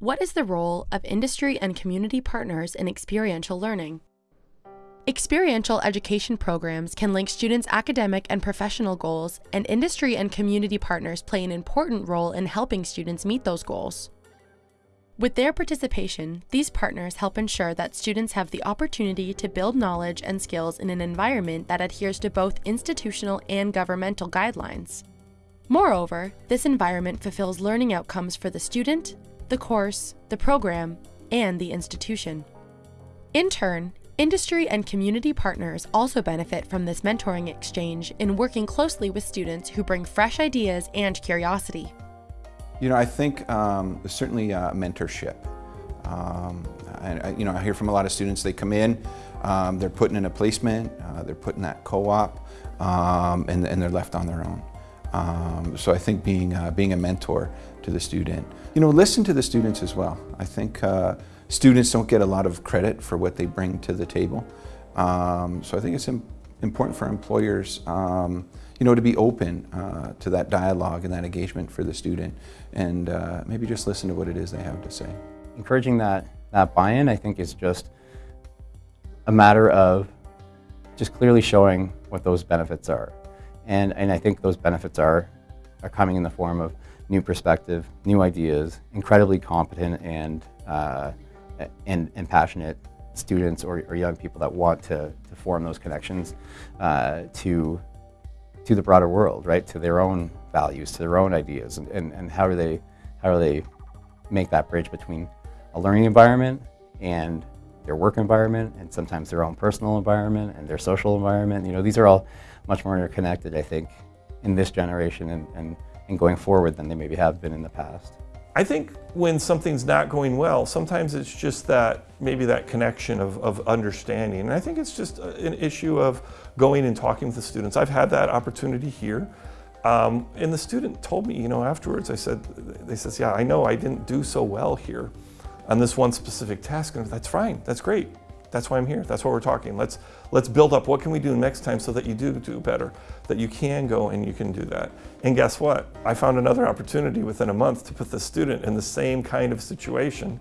What is the role of industry and community partners in experiential learning? Experiential education programs can link students' academic and professional goals, and industry and community partners play an important role in helping students meet those goals. With their participation, these partners help ensure that students have the opportunity to build knowledge and skills in an environment that adheres to both institutional and governmental guidelines. Moreover, this environment fulfills learning outcomes for the student, the course, the program, and the institution. In turn, industry and community partners also benefit from this mentoring exchange in working closely with students who bring fresh ideas and curiosity. You know, I think um, certainly uh, mentorship. Um, and, you know, I hear from a lot of students, they come in, um, they're putting in a placement, uh, they're putting that co-op, um, and, and, they're left on their own. Um, so I think being, uh, being a mentor to the student. You know, listen to the students as well. I think uh, students don't get a lot of credit for what they bring to the table. Um, so I think it's important for employers um, you know, to be open uh, to that dialogue and that engagement for the student and uh, maybe just listen to what it is they have to say. Encouraging that, that buy-in, I think, is just a matter of just clearly showing what those benefits are. And, and I think those benefits are, are coming in the form of new perspective, new ideas, incredibly competent and, uh, and, and passionate students or, or, young people that want to, to form those connections uh, to to the broader world, right? To their own values, to their own ideas, and, and, and how do they how do they make that bridge between a learning environment and their work environment, and sometimes their own personal environment and their social environment. You know, these are all much more interconnected, I think, in this generation and, and, and going forward than they maybe have been in the past. I think when something's not going well, sometimes it's just that, maybe that connection of, of understanding. And I think it's just an issue of going and talking with the students. I've had that opportunity here. Um, and the student told me, you know, afterwards, I said, they says, yeah, I know I didn't do so well here on this one specific task. And that's fine, that's great. That's why I'm here. That's why we're talking. Let's let's build up. What can we do next time so that you do do better? That you can go and you can do that. And guess what? I found another opportunity within a month to put the student in the same kind of situation.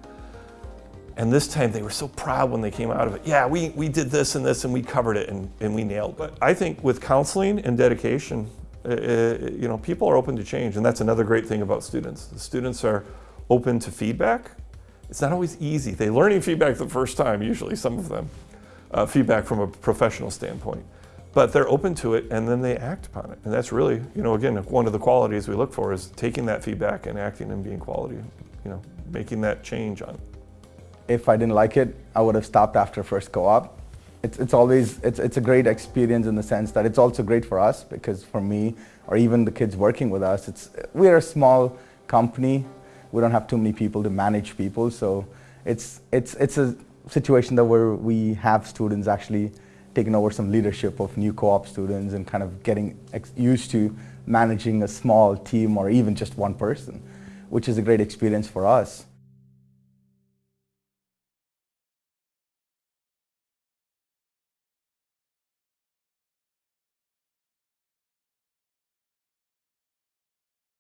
And this time they were so proud when they came out of it. Yeah, we, we did this and this and we covered it and, and we nailed it. But I think with counseling and dedication, uh you know, people are open to change. And that's another great thing about students. The students are open to feedback it's not always easy. They learning feedback the first time, usually some of them, uh, feedback from a professional standpoint. But they're open to it and then they act upon it. And that's really, you know, again, one of the qualities we look for is taking that feedback and acting and being quality, you know, making that change on it. If I didn't like it, I would have stopped after first co-op. It's, it's always, it's, it's a great experience in the sense that it's also great for us because for me, or even the kids working with us, it's, we're a small company we don't have too many people to manage people. So it's, it's, it's a situation that where we have students actually taking over some leadership of new co-op students and kind of getting used to managing a small team or even just one person, which is a great experience for us.